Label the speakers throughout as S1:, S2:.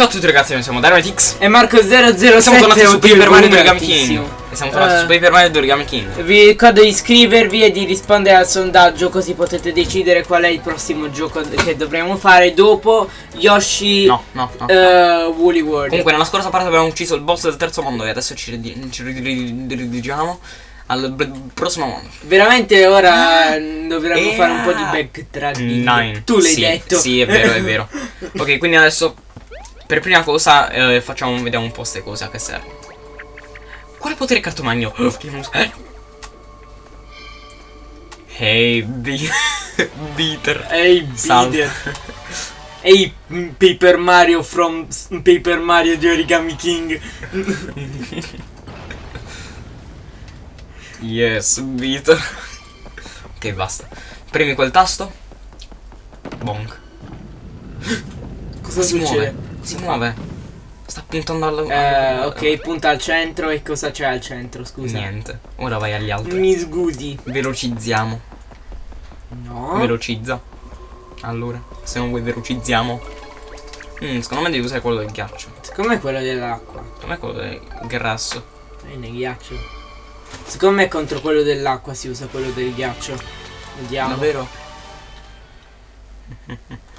S1: Ciao a tutti ragazzi, noi siamo Dynamite
S2: E Marco007
S1: Siamo tornati su Paper Mario Origami King. E siamo tornati
S2: Eh.
S1: su Paper Mario Origami King
S2: Vi ricordo di iscrivervi e di rispondere al sondaggio così potete decidere qual è il prossimo gioco che dovremo fare dopo Yoshi
S1: No, no, no
S2: eh, Woolly World.
S1: Comunque nella scorsa parte abbiamo ucciso il boss del terzo mondo E adesso ci, ridi- ci ridi- dirigiamo al prossimo mondo
S2: Veramente ora mm, dovremmo
S1: Eh.
S2: fare un po' di backtracking.
S1: Nine
S2: Tu l'hai
S1: Sì,
S2: detto.
S1: Sì, è vero, è vero Ok, quindi adesso Per prima cosa eh, facciamo, vediamo un po' ste cose a che serve Quale potere cartomagno? Eh. Hey,
S2: Ehi
S1: Salve.
S2: Bider. Ehi mm, Paper Mario from Paper Mario di Origami King.
S1: Yes, beater. ok, basta. Premi quel tasto. Bonk.
S2: Cosa
S1: si
S2: succede?
S1: muove. Si muove. Sta puntando al...
S2: Eh, ok, punta al centro e cosa c'è al centro, scusa?
S1: Niente. Ora vai agli altri.
S2: Mi scusi.
S1: Velocizziamo.
S2: No.
S1: Velocizza. Allora, se non vuoi velocizziamo. Mm, secondo me devi usare quello del ghiaccio.
S2: Secondo me quello dell'acqua.
S1: Secondo me quello del grasso.
S2: E nel ghiaccio. Secondo me contro quello dell'acqua si usa quello del ghiaccio. Vediamo.
S1: Davvero?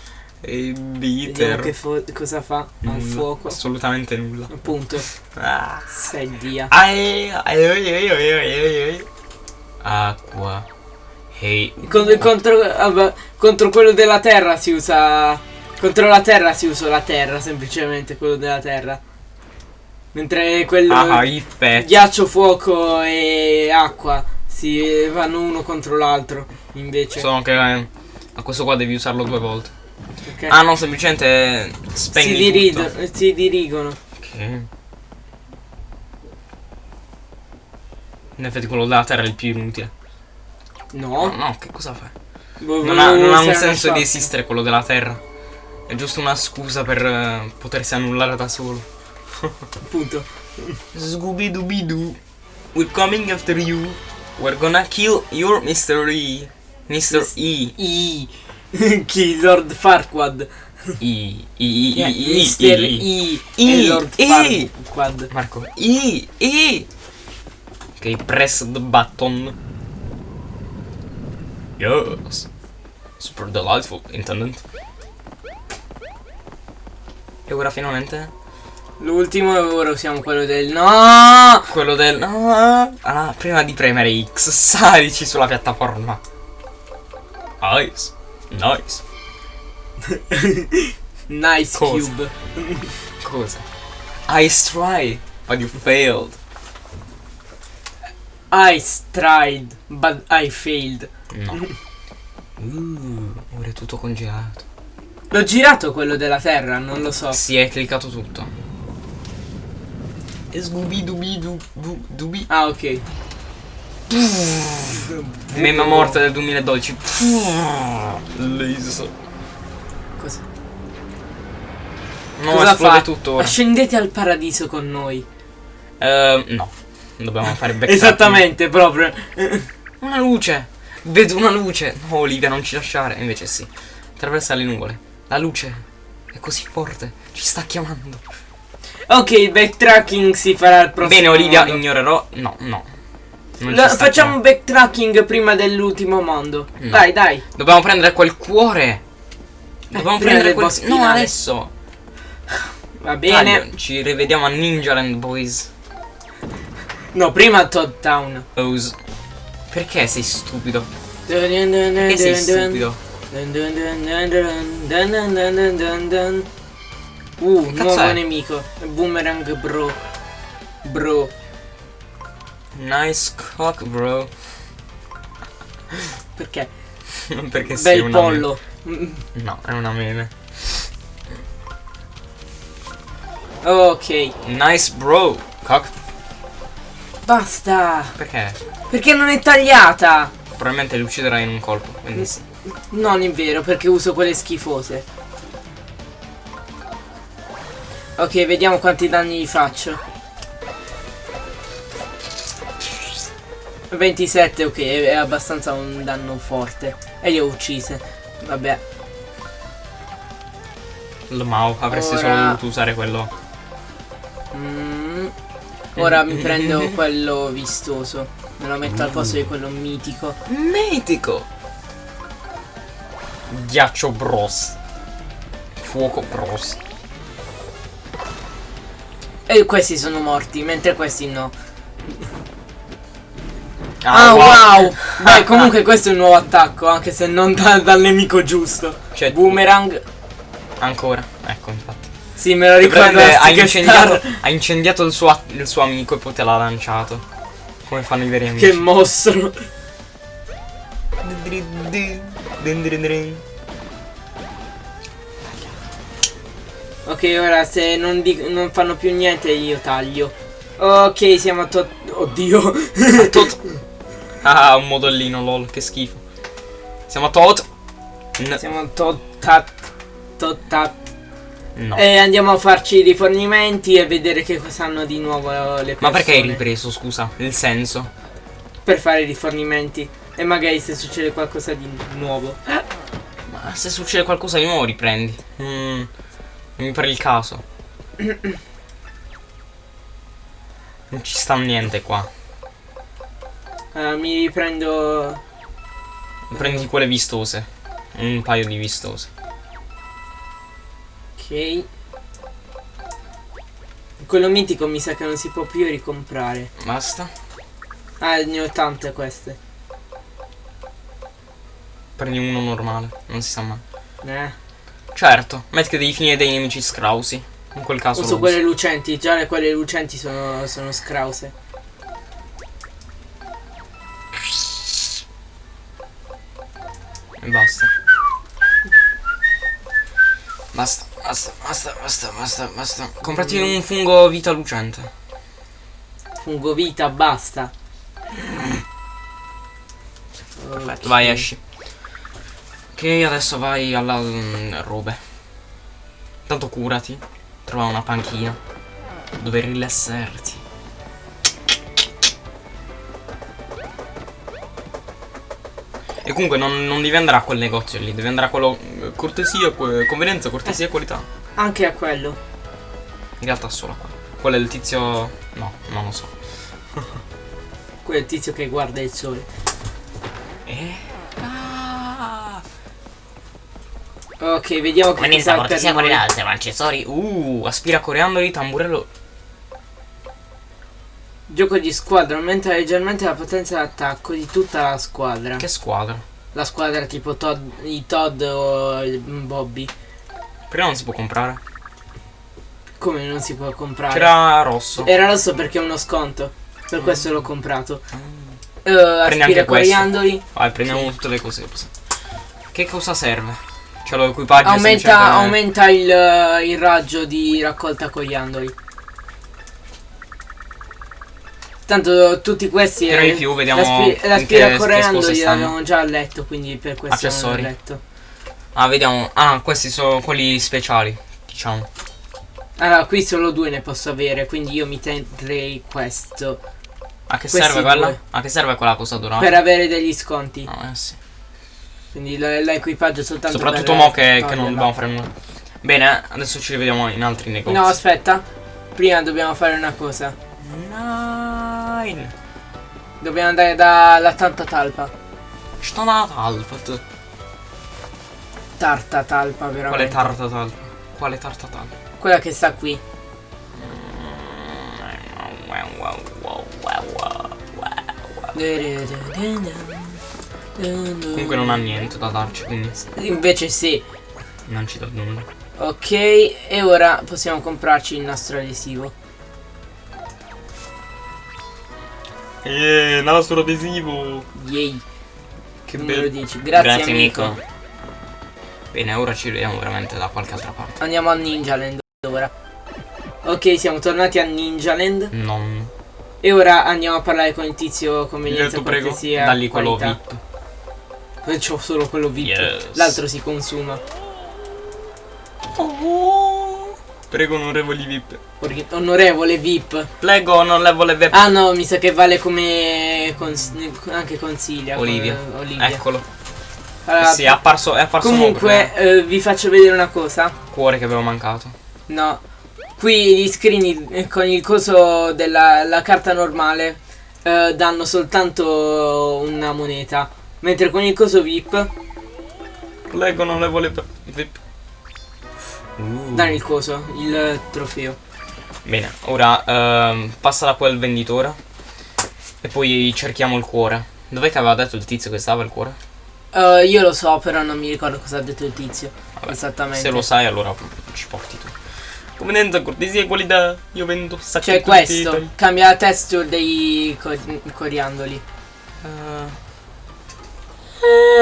S1: E beater.
S2: che cosa fa al
S1: Nulla.
S2: fuoco.
S1: Assolutamente nulla.
S2: Appunto.
S1: Ah.
S2: Sei
S1: ai. Acqua. Hey.
S2: Contro, contro, contro quello della terra si usa. Contro la terra si usa la terra, semplicemente quello della terra. Mentre quello.
S1: Ah, pezzi.
S2: ghiaccio, fuoco e acqua si vanno uno contro l'altro. Invece.
S1: Solo che eh, a questo qua devi usarlo due volte.
S2: Ok?
S1: Ah no, semplicemente
S2: si,
S1: spegni
S2: dirido-
S1: tutto.
S2: si dirigono.
S1: Ok. In effetti quello della terra è il più inutile.
S2: No.
S1: No, no, che cosa fai?
S2: Boh,
S1: Non ha, non ha un senso di esistere quello della terra. È giusto una scusa per eh, potersi annullare da solo.
S2: Appunto.
S1: Scooby Dooby Doo. We're coming after you. We're gonna kill your Mr. E. Mr. E.
S2: I. Chi? Lord Farquad.
S1: E.
S2: Yeah,
S1: E. E.
S2: Mister. I.
S1: I.
S2: E Lord
S1: I.
S2: Farquad.
S1: Marco. E. E. Ok, press the button. Yes. Super delightful, intendant. E ora finalmente
S2: L'ultimo e ora usiamo quello del no.
S1: quello del no. Ah, prima di premere X, salici sulla piattaforma. Nice. Nice.
S2: Nice
S1: Cosa?
S2: cube.
S1: Cosa? I try, but you failed.
S2: I tried, but I failed.
S1: No. Uh, ora è tutto congelato.
S2: L'ho girato quello della terra, non lo so.
S1: Si è cliccato tutto. Dooby Doo Doo Dooby.
S2: Ah, ok.
S1: Meme morte del 2012. Laser.
S2: Cosa,
S1: No,
S2: cosa
S1: esplode
S2: fa?
S1: tutto ora.
S2: Ascendete al paradiso con noi.
S1: Eh, no. Dobbiamo fare back
S2: Esattamente, proprio.
S1: Una luce! Vedo una luce! No, Olivia, non ci lasciare. Invece sì. Attraversa le nuvole. La luce è così forte. Ci sta chiamando.
S2: ok, il backtracking si farà al prossimo.
S1: Bene, Olivia,
S2: mondo.
S1: ignorerò. No, no. Sta
S2: facciamo
S1: chiamando.
S2: backtracking prima dell'ultimo mondo.
S1: No.
S2: Dai, dai.
S1: Dobbiamo prendere quel cuore. Dobbiamo
S2: prima
S1: prendere quel. No,
S2: finale.
S1: adesso.
S2: Va bene.
S1: Taglio. Ci rivediamo a Ninja Land Boys.
S2: No, prima Todd Town.
S1: Ose. Perché sei stupido?
S2: Perché
S1: sei stupido?
S2: Uh, nuovo
S1: è?
S2: nemico. Boomerang bro. Bro.
S1: Nice cock, bro.
S2: Perché?
S1: Perché sei
S2: Bel
S1: una
S2: pollo.
S1: meme. No, è una meme.
S2: Ok.
S1: Nice bro. Cock.
S2: Basta.
S1: Perché?
S2: Perché non è tagliata?
S1: Probabilmente li ucciderai in un colpo. Quindi.
S2: Non è vero, perché uso quelle schifose. Ok, vediamo quanti danni gli faccio. 27, ok, è abbastanza un danno forte. E li ho uccise. Vabbè.
S1: Il Mao, avresti solo
S2: Ora-
S1: dovuto usare quello.
S2: Mm, ora mi prendo quello vistoso. Me lo metto al posto di quello mitico.
S1: Mitico! Ghiaccio Bros. Fuoco Bros.
S2: E questi sono morti, mentre questi no. Ah, wow! Beh, comunque questo è un nuovo attacco, anche se non da- dal nemico giusto.
S1: Cioè,
S2: Boomerang.
S1: Ancora. Ecco, infatti.
S2: Sì, me lo ricordo.
S1: Ha, incendiato, ha incendiato il suo, il suo amico e poi te l'ha lanciato. Come fanno i veri amici.
S2: Che mostro. Ok, ora se non, non fanno più niente io taglio. Ok, siamo a tot... Oddio.
S1: Tot. Ah, un modellino, lol, che schifo. Siamo a tot. N-
S2: siamo a tot... tat- tot... tat.
S1: no.
S2: E andiamo a farci i rifornimenti e vedere che cosa hanno di nuovo le persone.
S1: Ma perché hai ripreso, scusa? Il senso?
S2: Per fare i rifornimenti. E magari se succede qualcosa di nuovo.
S1: Ma se succede qualcosa di nuovo riprendi. Mm, non mi pare il caso. Non ci sta niente qua.
S2: Eh, mi riprendo...
S1: Prendi quelle vistose. Un paio di vistose.
S2: Ok. Quello mitico mi sa che non si può più ricomprare.
S1: Basta.
S2: Ah, ne ho tante queste.
S1: Prendi uno normale. Non si sa mai.
S2: Eh.
S1: Certo. Metti che devi finire dei nemici scrausi. In quel caso
S2: Uso quelle
S1: usi.
S2: lucenti. Già le quelle lucenti sono, sono scrause.
S1: E basta. Basta, basta, basta, basta, basta, basta. Comprati un fungo vita lucente.
S2: Fungo vita, basta.
S1: Perfetto,
S2: Ok.
S1: vai, esci. Ok, adesso vai alla mm, robe. Tanto curati. Trova una panchina. Dove rilassarti. E comunque non, non devi andare a quel negozio lì, devi andare a quello. eh, Cortesia, convenienza, cortesia e qualità.
S2: Anche a quello.
S1: In realtà solo a quello. Quello è il tizio. No, non lo so.
S2: Quello è il tizio che guarda il sole.
S1: Eh? Ah!
S2: Ok, vediamo che
S1: Convenienza, cortesia, qualità, accessori. Uh, aspira coriandoli, tamburello.
S2: Gioco di squadra aumenta leggermente la potenza d'attacco di tutta la squadra.
S1: Che squadra.
S2: La squadra tipo Todd, i Todd o il Bobby.
S1: Prima non si può comprare.
S2: Come non si può comprare?
S1: C'era rosso.
S2: Era rosso perché è uno sconto. Per questo l'ho comprato. Uh,
S1: anche
S2: aspira coriandoli.
S1: Vai, prendiamo tutte le cose. Che cosa serve? C'è lo equipaggio
S2: Aumenta, aumenta il, il raggio di raccolta coriandoli. Tanto tutti questi
S1: più, vediamo
S2: l'aspi-
S1: in che-
S2: l'aspira
S1: che
S2: coriandoli
S1: cose stanno.
S2: l'abbiamo già letto, quindi per questo
S1: Accessori.
S2: non letto.
S1: Ah, vediamo. Ah, questi sono quelli speciali. Diciamo.
S2: Allora, qui solo due ne posso avere, quindi io mi terrei questo.
S1: A che
S2: Questi
S1: serve quella?
S2: due.
S1: A che serve quella cosa dorata?
S2: Per avere degli sconti.
S1: No, eh sì.
S2: Quindi l'equipaggio soltanto
S1: Soprattutto mo che, che non dobbiamo fare nulla. Bene, adesso ci rivediamo in altri negozi.
S2: No, aspetta. Prima dobbiamo fare una cosa.
S1: Nine.
S2: Dobbiamo andare dalla tanta talpa.
S1: Sto una talpa.
S2: Tarta talpa, veramente.
S1: Quale tarta talpa? Quale tarta talpa?
S2: Quella che sta qui.
S1: Comunque non ha niente da darci, quindi
S2: Invece sì.
S1: non ci dà nulla.
S2: Ok, e ora possiamo comprarci il nostro adesivo.
S1: Eh, nastro adesivo.
S2: Yay.
S1: Che
S2: Tu me lo
S1: bello.
S2: dici. Grazie, amico.
S1: Bene, ora ci vediamo veramente da qualche altra parte.
S2: Andiamo a Ninja Land ora. Ok, siamo tornati a Ninja Land.
S1: Non.
S2: E ora andiamo a parlare con il tizio convenienza
S1: Io prego,
S2: cortesia,
S1: dagli quello. VIP.
S2: C'ho solo quello VIP.
S1: Yes.
S2: L'altro si consuma.
S1: Oh, prego, onorevoli VIP.
S2: Perché- Onorevole VIP.
S1: Prego, onorevole VIP.
S2: Ah no, mi sa che vale come cons- anche consiglia.
S1: Olivia.
S2: come- Olivia.
S1: Eccolo.
S2: Allora,
S1: sì, è apparso, è apparso
S2: comunque
S1: eh.
S2: vi faccio vedere una cosa.
S1: cuore che avevo mancato.
S2: No, qui gli screen eh, con il coso della la carta normale eh, danno soltanto una moneta, mentre con il coso VIP
S1: Leggo non le vuole per- VIP. Uh.
S2: danno il coso, il trofeo.
S1: Bene, ora ehm, passa da quel venditore e poi cerchiamo il cuore. Dov'è che aveva detto il tizio che stava il cuore?
S2: Eh, io lo so, però non mi ricordo cosa ha detto il tizio.
S1: Vabbè,
S2: Esattamente.
S1: Se lo sai allora ci porti tu. Convenienza, cortesia e qualità. Io vendo sacchi
S2: Cioè questo,
S1: titoli.
S2: cambia la texture dei cor- coriandoli.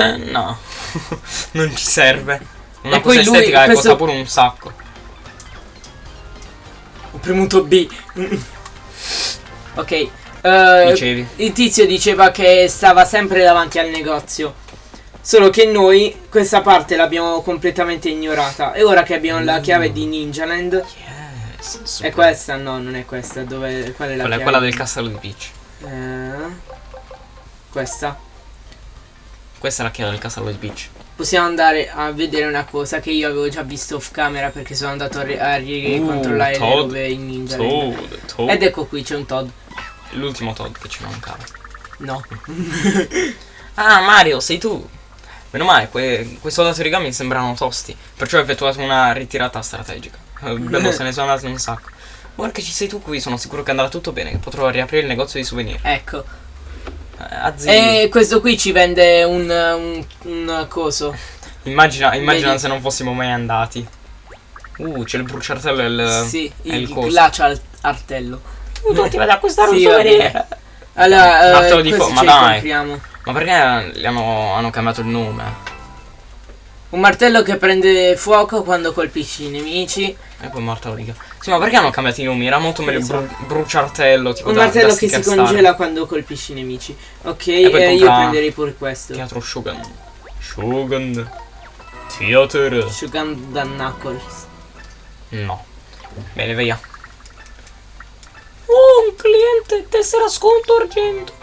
S1: Eh, no. non ci serve. Una
S2: E
S1: cosa estetica e
S2: questo-
S1: costa pure un sacco.
S2: Ho premuto B. ok. eh,
S1: Dicevi.
S2: il tizio diceva che stava sempre davanti al negozio. Solo che noi questa parte l'abbiamo completamente ignorata. E ora che abbiamo la
S1: Mm.
S2: chiave di Ninjaland.
S1: Yes.
S2: È questa? No, non è questa. Dove, qual è la
S1: Quella è
S2: chiave?
S1: quella del castello di Peach.
S2: Eh, questa.
S1: Questa è la chiave del castello di Peach.
S2: Possiamo andare a vedere una cosa che io avevo già visto off camera perché sono andato a, a ricontrollare le
S1: Uh, Todd.
S2: robe in Ninjaland.
S1: Toad, Toad.
S2: Ed ecco qui c'è un Todd.
S1: L'ultimo Toad che ci mancava.
S2: No.
S1: Ah, Mario, sei tu. Meno male, que- quei soldati origami sembrano tosti. Perciò ho effettuato una ritirata strategica. Eh, Bello, se ne sono andati un sacco. Ora che ci sei tu qui, sono sicuro che andrà tutto bene. Che potrò riaprire il negozio di souvenir.
S2: Ecco.
S1: Azzi.
S2: E questo qui ci vende un, un, un coso.
S1: Immagina, immagina se non fossimo mai andati. Uh, c'è il bruciartello e il.
S2: sì,
S1: è
S2: il,
S1: il coso.
S2: glacia al- artello.
S1: Tu ti vai ad acquistare
S2: Sì,
S1: un souvenir.
S2: Allora, eh,
S1: di ma dai.
S2: compriamo.
S1: Ma perché hanno, hanno cambiato il nome?
S2: Un martello che prende fuoco quando colpisci i nemici.
S1: E poi martello di Sì, ma perché hanno cambiato i nomi? Era molto meglio bru- bruciartello. Tipo
S2: Un
S1: da-
S2: martello
S1: da
S2: che si congela quando colpisci i nemici. Ok,
S1: E
S2: eh, io prenderei pure questo.
S1: Teatro Shogun. Shogun. Theater.
S2: Shogun Dan Knuckles.
S1: No. Bene, via. Oh, un cliente, tessera sconto argento.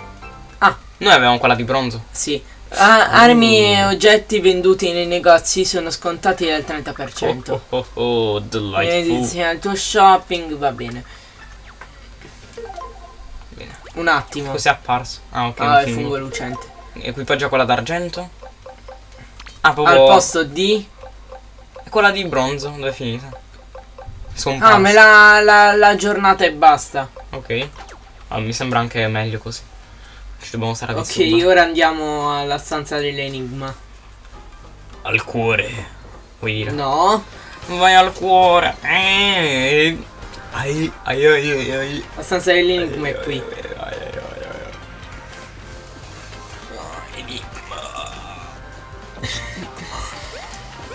S2: Ah.
S1: Noi avevamo quella di bronzo.
S2: Sì. Ah, armi e oggetti venduti nei negozi sono scontati del 30%.
S1: Oh, oh, oh, oh, delightful.
S2: Al tuo shopping, va bene.
S1: Bene.
S2: Un attimo.
S1: Cos'è apparso? Ah, ok.
S2: Ah, il
S1: fungo.
S2: lucente.
S1: Equipaggia quella d'argento. Ah,
S2: Al
S1: proprio.
S2: posto di...
S1: Quella di bronzo, dove è finita? Sono
S2: Ah, me la, la, la giornata e basta.
S1: Ok. Ah, mi sembra anche meglio così. Ci dobbiamo stare
S2: Ok,
S1: disturbare.
S2: ora andiamo alla stanza dell'enigma.
S1: Al cuore. Vuoi dire?
S2: No,
S1: Vai al cuore. Eh. Ai, ai, ai, ai, ai.
S2: la stanza dell'enigma è qui.
S1: Ai, ai, ai, ai, ai.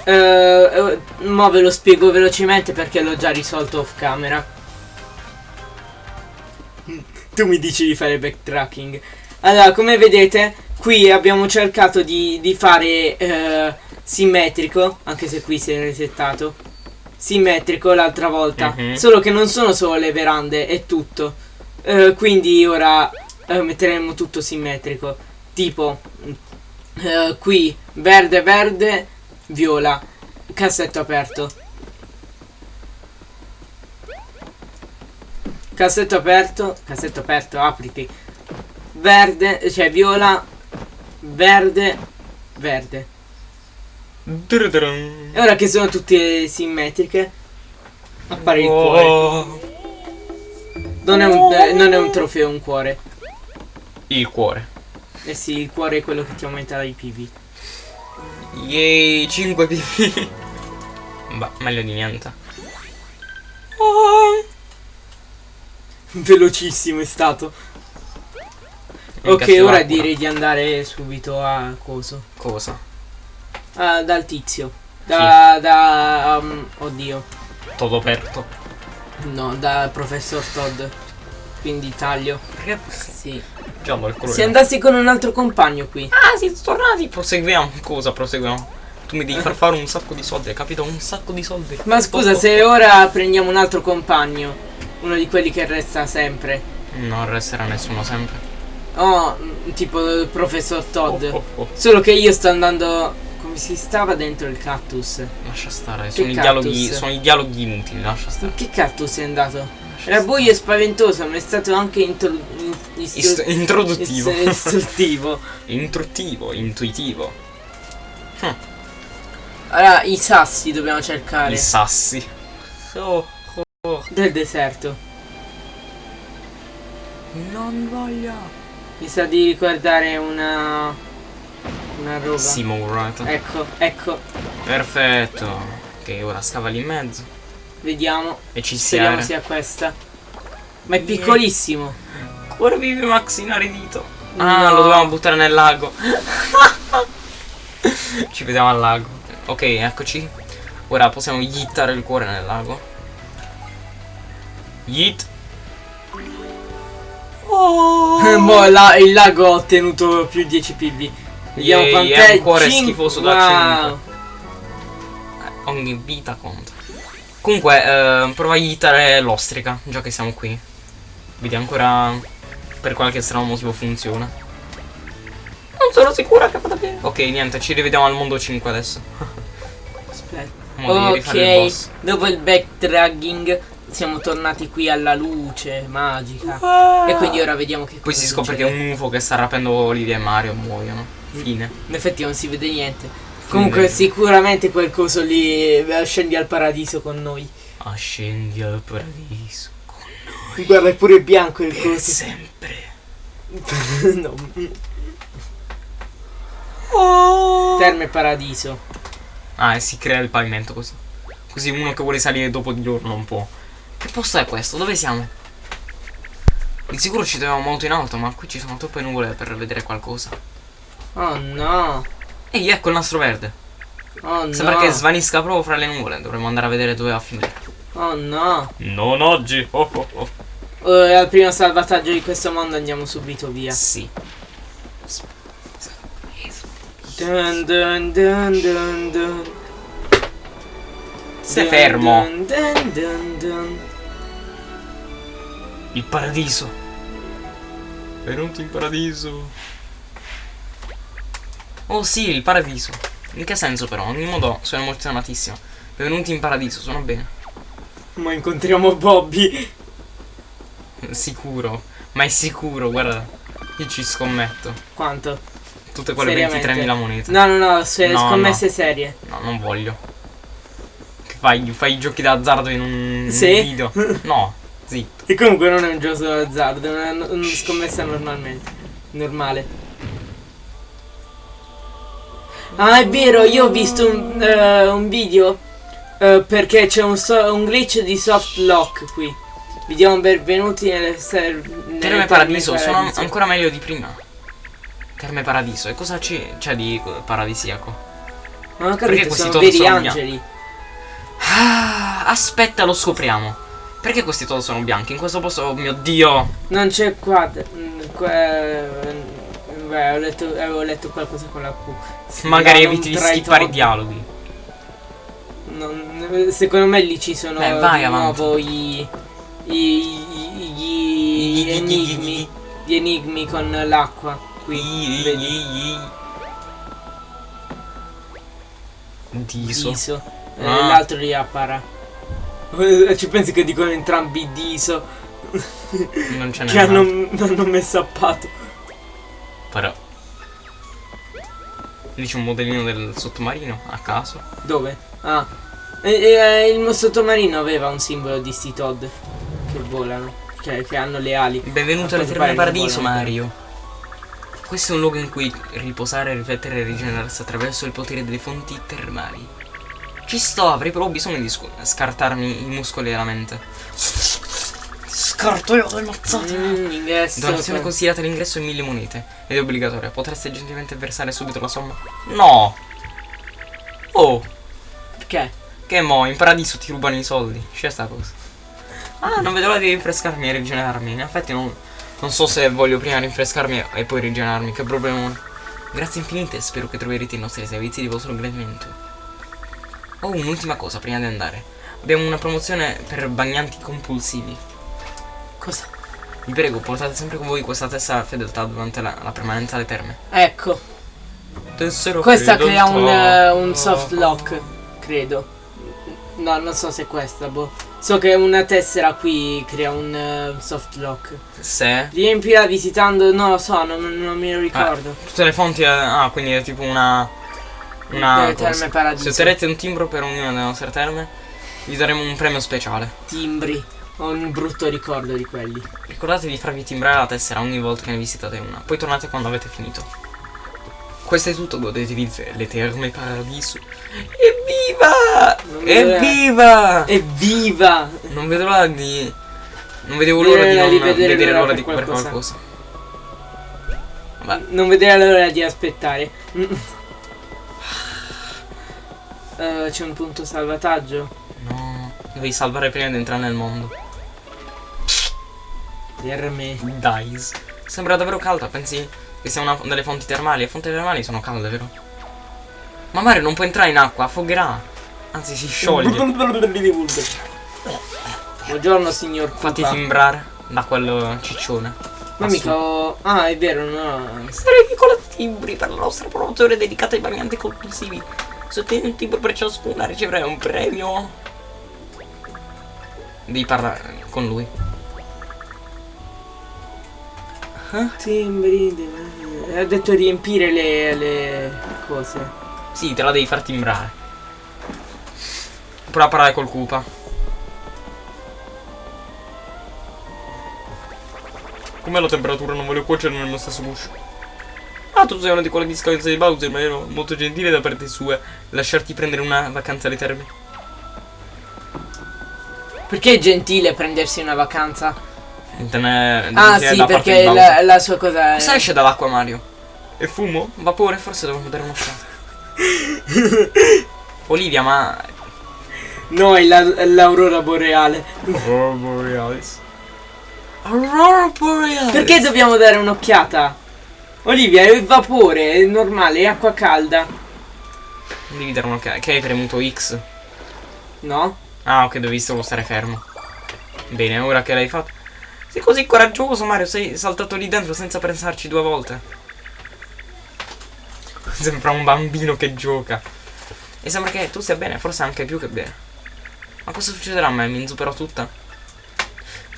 S2: Eh, eh, mo ve lo spiego velocemente perché l'ho già risolto off camera. Tu mi dici di fare backtracking. Allora, come vedete, qui abbiamo cercato di, di fare eh, simmetrico, anche se qui si è resettato. Simmetrico l'altra volta.
S1: Mhm.
S2: Solo che non sono solo le verande, è tutto. Eh, quindi ora eh, metteremo tutto simmetrico. Tipo, eh, qui verde, verde, viola. Cassetto aperto. Cassetto aperto, cassetto aperto, apriti. Verde, cioè viola, verde, verde. E ora che sono tutte simmetriche, appare il cuore. Non è un, eh, non è un trofeo, un cuore.
S1: Il cuore.
S2: Eh sì, il cuore è quello che ti aumenta i PV.
S1: Yay, 5 pv. Beh, meglio di niente. Oh.
S2: Velocissimo è stato. Ok, ora direi di andare subito a coso.
S1: Cosa?
S2: Ah, dal tizio. Da, da um, oddio.
S1: Todo aperto.
S2: No, da professor Todd. Quindi taglio.
S1: Perché?
S2: Sì.
S1: Giallo il cuore.
S2: Se andassi con un altro compagno qui.
S1: Ah, siete tornati. Proseguiamo. Cosa proseguiamo? Tu mi devi far fare un sacco di soldi, hai capito? Un sacco di soldi.
S2: Ma scusa, se ora prendiamo un altro compagno, uno di quelli che resta sempre.
S1: Non resterà nessuno sempre.
S2: Oh, mm, tipo il professor Todd.
S1: Oh, oh, oh.
S2: Solo che io sto andando. Come si stava dentro il cactus?
S1: Lascia stare, sono i, dialoghi, sono i dialoghi inutili, lascia stare.
S2: In che cactus è andato?
S1: lascia
S2: Era
S1: stare.
S2: buio e spaventoso, ma è stato anche intro- in- istru-
S1: Ist- introduttivo.
S2: ist- istruttivo.
S1: Intruttivo, intuitivo.
S2: Allora, i sassi dobbiamo cercare
S1: I sassi. Oh, oh.
S2: del deserto.
S1: Non voglio.
S2: Mi sa di ricordare una. Una roba.
S1: Simulato.
S2: Ecco, ecco,
S1: Perfetto. Ok, ora scava lì in mezzo.
S2: vediamo.
S1: E ci
S2: Speriamo
S1: sia.
S2: questa. Ma è piccolissimo.
S1: Ancora vive Max inaridito. Ah,
S2: No.
S1: lo dovevamo buttare nel lago. ci vediamo al lago. Ok, eccoci. Ora possiamo yittare il cuore nel lago. Yeet. Oh.
S2: Boh, la- il lago ha ottenuto più 10 PB. Vediamo
S1: Yay,
S2: quant'è.
S1: è un cuore
S2: Cin-
S1: schifoso da
S2: wow.
S1: Ogni vita conta. Comunque, eh, prova a yittare l'ostrica, già che siamo qui. Vedi ancora per qualche strano motivo funziona. Non sono sicura che vada bene. Ok, niente, ci rivediamo al mondo 5 adesso.
S2: Aspetta.
S1: Mo devi rifare il
S2: Ok,
S1: boss.
S2: dopo il backtracking siamo tornati qui alla luce magica. E quindi ora vediamo che
S1: Poi si scopre che
S2: succede.
S1: è un UFO che sta rapendo Olivia e Mario muoiono. Fine.
S2: In effetti non si vede niente. Comunque sicuramente quel coso lì eh, scendi al paradiso con noi.
S1: Ascendi al paradiso.
S2: Guarda, è pure bianco il
S1: Per
S2: coso.
S1: sempre.
S2: no.
S1: Oh.
S2: Terme paradiso.
S1: Ah, e si crea il pavimento così. Così uno che vuole salire dopo di loro non può. Che posto è questo? Dove siamo? Di sicuro ci troviamo molto in alto, ma qui ci sono troppe nuvole per vedere qualcosa.
S2: Oh no.
S1: Ehi, ecco il nastro verde.
S2: Oh no.
S1: Sembra che svanisca proprio fra le nuvole. Dovremmo andare a vedere dove va a finire.
S2: Oh no.
S1: Non oggi. Oh, oh, oh.
S2: Eh, al primo salvataggio di questo mondo andiamo subito via.
S1: Sì.
S2: Dun dun dun dun dun.
S1: Stai fermo.
S2: dun dun dun dun.
S1: Il paradiso. Venuti in paradiso. Oh sì, il paradiso. In che senso però? In ogni modo sono emozionatissimo. Benvenuti in paradiso, suona bene.
S2: Ma incontriamo Bobby.
S1: Sicuro. Ma è sicuro, guarda. Io ci scommetto.
S2: Quanto?
S1: Tutte quelle
S2: Seriamente?
S1: 23.000 monete.
S2: No, no, no, se
S1: No,
S2: scommesse
S1: no.
S2: serie.
S1: No, non voglio. Che fai? Fai i giochi d'azzardo in un, un
S2: Sì?
S1: video? No, zitto.
S2: E comunque non è un gioco d'azzardo, è una, una scommessa normalmente. Normale. Ah, è vero, io ho visto un, eh, un video eh, perché c'è un, so- un glitch di soft lock qui. Vi diamo benvenuti nelle ser- nelle
S1: Terme Paradiso, sono
S2: Paradiso.
S1: ancora meglio di prima. Terme Paradiso, e cosa c'è, di paradisiaco?
S2: Non ho
S1: Perché
S2: capito,
S1: questi
S2: sono veri
S1: sono
S2: angeli.
S1: Ah, aspetta, lo scopriamo. Perché questi todos sono bianchi? In questo posto, oh mio dio.
S2: Non c'è qua. mm, que- beh, ho letto, avevo letto qualcosa con la Q.
S1: Magari eviti di skippare i dialoghi.
S2: Non- secondo me lì ci sono
S1: Beh, vai
S2: di
S1: avanti.
S2: nuovo i, i, i- gli enigmi. Gli enigmi con l'acqua. Qui, vedi?
S1: Diso.
S2: Diso. Eh,
S1: Ah.
S2: L'altro lì appara. Eh, Ci pensi che dicono entrambi Diso.
S1: Non ce n'è
S2: Che hanno, hanno messo a patto.
S1: Però. Lì c'è un modellino del sottomarino a caso.
S2: Dove? Ah. E, e, il mio sottomarino aveva un simbolo di sti Todd. Che volano. Che, che hanno le ali.
S1: Benvenuto alle Terme Paradiso. Mario. Questo è un luogo in cui riposare, riflettere e rigenerarsi attraverso il potere delle fonti termali. Ci sto, avrei però bisogno di scartarmi i muscoli e la mente. Scarto io le mazzate.
S2: Mm, ingresso.
S1: Donazione
S2: per-
S1: consigliata all'ingresso in mille monete ed è obbligatoria. Potreste gentilmente versare subito la somma? No! Oh,
S2: Perché?
S1: che mo, in paradiso ti rubano i soldi. C'è sta cosa. Ah, non vedo l'ora di rinfrescarmi e rigenerarmi. In effetti non, non so se voglio prima rinfrescarmi e poi rigenerarmi. Che problema. Grazie infinite spero che troverete i nostri servizi di vostro gradimento. Oh, un'ultima cosa prima di andare. Abbiamo una promozione per bagnanti compulsivi.
S2: Cosa?
S1: Vi prego, portate sempre con voi questa tessera fedeltà durante la, la permanenza alle terme.
S2: Ecco,
S1: Tessera
S2: questa crea un,
S1: fedeltà.
S2: eh, un soft lock, credo. No, non so se è questa, boh. So che una tessera qui crea un eh, soft lock.
S1: Se
S2: Riempila visitando, non lo so, non, non me lo ricordo.
S1: tutte le fonti. eh, ah, quindi è tipo una. Una.
S2: Terme paradiso.
S1: Se otterrete un timbro per ognuna delle nostre terme, vi daremo un premio speciale.
S2: Timbri. Ho un brutto ricordo di quelli.
S1: Ricordate di farvi timbrare la tessera ogni volta che ne visitate una. Poi tornate quando avete finito. Questo è tutto, godetevi le terme paradiso. Evviva! Evviva!
S2: Evviva!
S1: Non vedo l'ora di. Non vedevo l'ora di non
S2: di vedere
S1: vedere
S2: l'ora
S1: di
S2: qualcosa.
S1: qualcosa. Vabbè,
S2: Non vedere l'ora di aspettare. Eh, c'è un punto salvataggio.
S1: no. Devi salvare prima di entrare nel mondo.
S2: Per me.
S1: Dice. Sembra davvero calda, pensi che sia una delle fonti termali? Le fonti termali sono calde, vero? Ma Mario non può entrare in acqua, affogherà. Anzi, si scioglie.
S2: Buongiorno signor
S1: Fatti timbrare da quello ciccione.
S2: Ma mica ho... Ah, è vero, no.
S1: Sarei piccolo timbri per la nostra promozione dedicata ai bagnanti compulsivi. Un timbro per ciascuna riceverai un premio. Devi parlare con lui.
S2: Timbri. de- Ha detto riempire le, le cose.
S1: Sì, te la devi far timbrare. Prova a parlare col Koopa. Com'è la temperatura? Non voglio cuocere nello stesso guscio. Ah, tu sei una di quelle discariche di Bowser, ma ero molto gentile da parte sua. Lasciarti prendere una vacanza alle terme.
S2: Perché è gentile prendersi una vacanza?
S1: E te ne-
S2: Ah, sì, perché la, la sua cosa è...
S1: Cosa esce dall'acqua, Mario? E fumo? Vapore? Forse dovremmo dare un'occhiata. Olivia, ma...
S2: No, è la- l'aurora boreale.
S1: Aurora Borealis. Aurora Borealis.
S2: Perché dobbiamo dare un'occhiata? Olivia, è vapore, è normale, è acqua calda.
S1: Devi dare un'occhiata. Che hai premuto X?
S2: No?
S1: Ah, ok, dovevi solo stare fermo. Bene, ora che l'hai fatto. Sei così coraggioso, Mario. Sei saltato lì dentro senza pensarci due volte. Sembra un bambino che gioca. E sembra che tu stia bene, forse anche più che bene. Ma cosa succederà a me? Mi inzupperò tutta?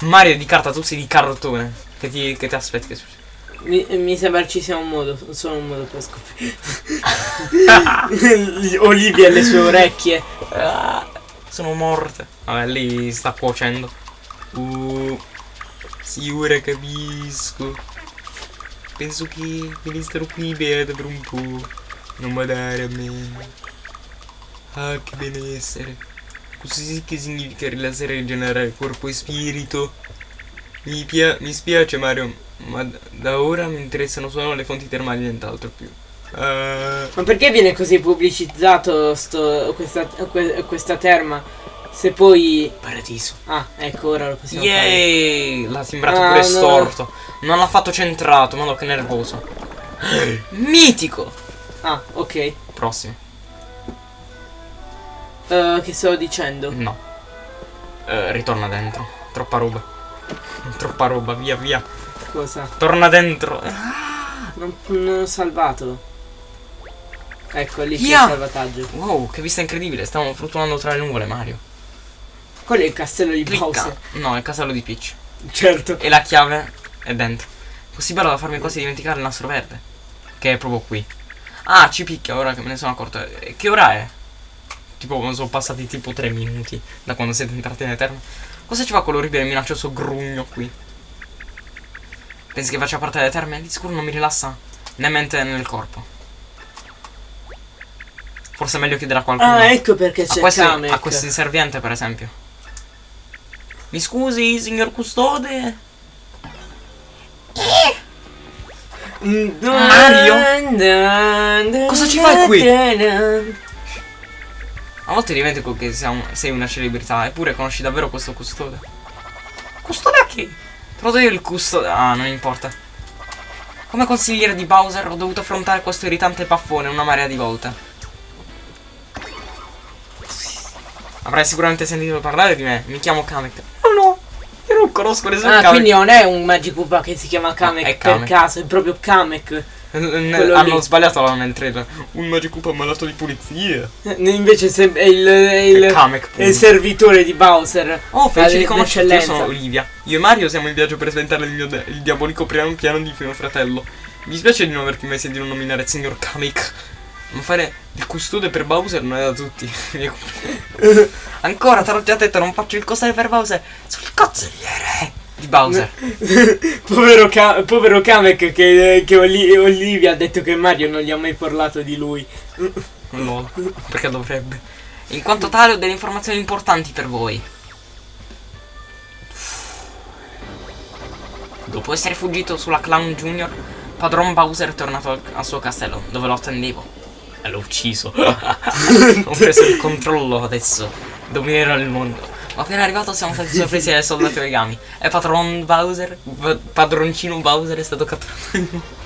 S1: Mario di carta, tu sei di cartone. Che ti, che ti aspetti che succeda?
S2: Mi, mi sembra ci sia un modo, solo un modo per scoprire. Olivia e le sue orecchie.
S1: Ah, sono morte. Vabbè, lì sta cuocendo. Uh, sì, ora capisco. Penso che starò qui beata per un po'. Non badare a me. Ah, che benessere. Così sì che significa rilassare e rigenerare corpo e spirito. Mi, pia- mi spiace Mario, ma da ora mi interessano solo le fonti termali e nient'altro più. Ah,
S2: Ma perché viene così pubblicizzato sto, questa, que- questa terma? Se poi...
S1: paradiso.
S2: Ah, ecco, ora lo possiamo fare.
S1: Yay! L'ha timbrato
S2: Ah,
S1: pure
S2: no.
S1: storto. Non l'ha fatto centrato, ma che nervoso. Mitico!
S2: Ah, ok.
S1: Prossimo.
S2: Eh, che stavo dicendo?
S1: No. Eh, ritorna dentro. Troppa roba. Troppa roba, via via.
S2: Cosa?
S1: Torna dentro.
S2: Non, non ho salvato. Ecco, lì c'è il salvataggio.
S1: Wow, che vista incredibile. Stiamo fluttuando tra le nuvole, Mario.
S2: Quello è il castello di
S1: Clicca.
S2: Bowser.
S1: No, è il casello di Peach.
S2: Certo.
S1: E la chiave è dentro. Così bello da farmi quasi dimenticare il nastro verde. Che è proprio qui. Ah, ci picchia ora che me ne sono accorto. E Che ora è? Tipo, sono passati tipo 3 minuti da quando siete entrati nelle terme. Cosa ci fa quell'orribile minaccioso grugno qui? Pensi che faccia parte delle terme? Di sicuro non mi rilassa né mente né nel corpo. Forse è meglio chiedere a qualcuno.
S2: Ah, ecco perché c'è
S1: questo,
S2: Kamek.
S1: a questo inserviente, per esempio. Mi scusi, signor custode? Mario? Cosa ci fai qui? A volte dimentico che sei una celebrità, eppure conosci davvero questo custode. Custode a chi? Do io il custode. Ah, non importa. Come consigliere di Bowser ho dovuto affrontare questo irritante paffone una marea di volte. Avrai sicuramente sentito parlare di me. Mi chiamo Kamek. Oh no, ero non conosco nessun
S2: Ah,
S1: Kamek.
S2: quindi non è un Magikoopa che si chiama Kamek
S1: è
S2: per
S1: Kamek.
S2: caso, è proprio Kamek.
S1: Hanno
S2: lì.
S1: sbagliato nel trailer. Un Magikoopa malato di pulizia.
S2: Invece è il, è il,
S1: È Kamek.
S2: è il servitore di Bowser.
S1: Oh, felice di conoscerti, io sono Olivia. Io e Mario siamo in viaggio per sventare il il diabolico piano, piano di mio fratello. Mi spiace di non averti mai sentito nominare il signor Kamek. Ma fare il custode per Bowser non è da tutti. Ancora, te l'ho già detto, non faccio il custode per Bowser. Sono il consigliere di Bowser.
S2: povero, Ka- povero Kamek che, che Oli- Olivia ha detto che Mario non gli ha mai parlato di lui.
S1: No, perché dovrebbe. In quanto tale ho delle informazioni importanti per voi. Dopo essere fuggito sulla Clown Junior, padron Bowser è tornato al, al suo castello, dove lo attendevo. E l'ho ucciso. ho preso il controllo adesso. Dominerò il mondo. Appena arrivato siamo stati sorpresi dai soldati origami. E patron Bowser, padroncino Bowser è stato catturato.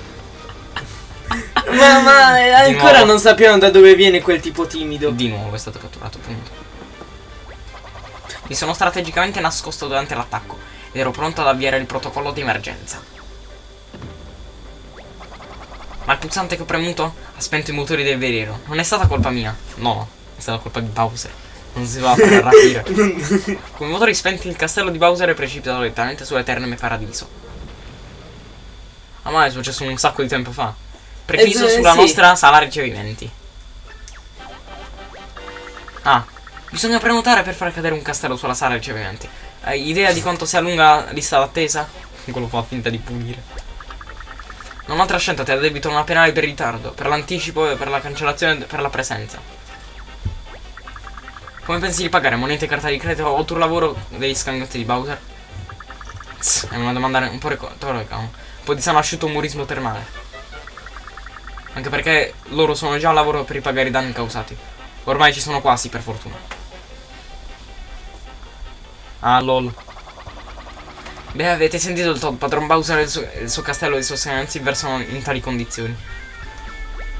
S2: Ma, ma eh, ancora non sappiamo da dove viene quel tipo timido.
S1: Di nuovo è stato catturato, punto. Mi sono strategicamente nascosto durante l'attacco ed ero pronto ad avviare il protocollo di emergenza. Ma il pulsante che ho premuto ha spento i motori del veleno. Non è stata colpa mia. No, è stata colpa di Bowser. Non si va a fare rapire. Con i motori spenti il castello di Bowser è precipitato direttamente sull'Eterneme Paradiso. Ah ma è successo un sacco di tempo fa. Preciso
S2: Eh,
S1: sulla
S2: sì.
S1: nostra sala ricevimenti. Ah, bisogna prenotare per far cadere un castello sulla sala ricevimenti. Hai idea di quanto sia lunga la lista d'attesa? Quello fa finta di pulire. Non ho altra scelta, ti addebito una penale per ritardo, per l'anticipo e per la cancellazione per la presenza. Come pensi di pagare monete carta di credito o il tuo lavoro degli scagnotti di Bowser? Tss, è una domanda un po' retorica. Un po' di sano asciutto umorismo termale. Anche perché loro sono già al lavoro per ripagare i danni causati. Ormai ci sono quasi, per fortuna. Ah, lol. Beh, avete sentito il padron Bowser e il suo, il suo castello di sostenenza versano in tali condizioni.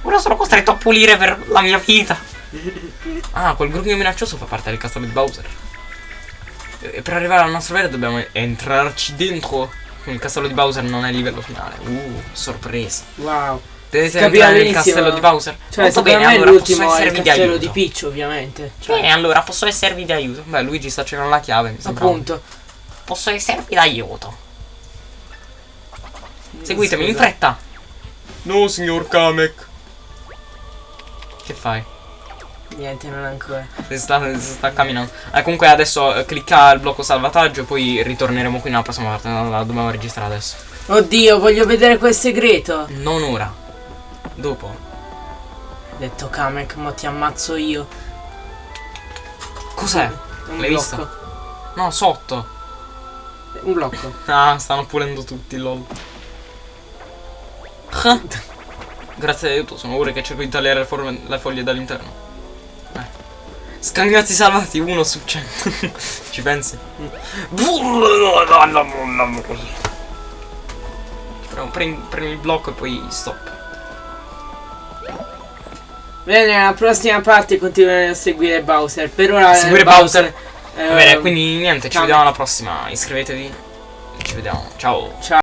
S1: Ora sono costretto a pulire per la mia vita. Ah, quel gruppo minaccioso fa parte del castello di Bowser. E per arrivare al nostro livello dobbiamo entrarci dentro. Il castello di Bowser non è il livello finale. Uh, sorpresa.
S2: Wow.
S1: Dovete entrare nel castello di Bowser?
S2: Cioè,
S1: Molto
S2: secondo
S1: bene, allora posso esservi di
S2: castello
S1: aiuto.
S2: di Peach, ovviamente. Cioè,
S1: E allora posso esservi di aiuto. Beh, Luigi sta cercando la chiave, mi sembra.
S2: appunto.
S1: Posso esservi d'aiuto. Seguitemi in fretta. No, signor Kamek. Che fai?
S2: Niente, non ancora.
S1: Si sta, si sta camminando. Eh, comunque adesso eh, clicca il blocco salvataggio e poi ritorneremo qui nella prossima parte. No, la dobbiamo registrare adesso.
S2: Oddio, voglio vedere quel segreto.
S1: Non ora. Dopo.
S2: Ho detto Kamek, ma ti ammazzo io.
S1: Cos'è?
S2: Un
S1: L'hai visto? No, sotto.
S2: Un blocco.
S1: Ah, stanno pulendo tutti, lol. Grazie all'aiuto, sono ore che cerco di tagliare le foglie dall'interno. Eh. Scagnazzi salvati, uno su cento. Ci pensi? Prendi, prendi il blocco e poi stop.
S2: Bene, nella prossima parte continueremo a seguire Bowser. Per ora. eh,
S1: Seguire Bowser.
S2: eh,
S1: Va bene, quindi niente, ci
S2: Kamek.
S1: vediamo alla prossima. Iscrivetevi. Ci vediamo. Ciao.
S2: Ciao.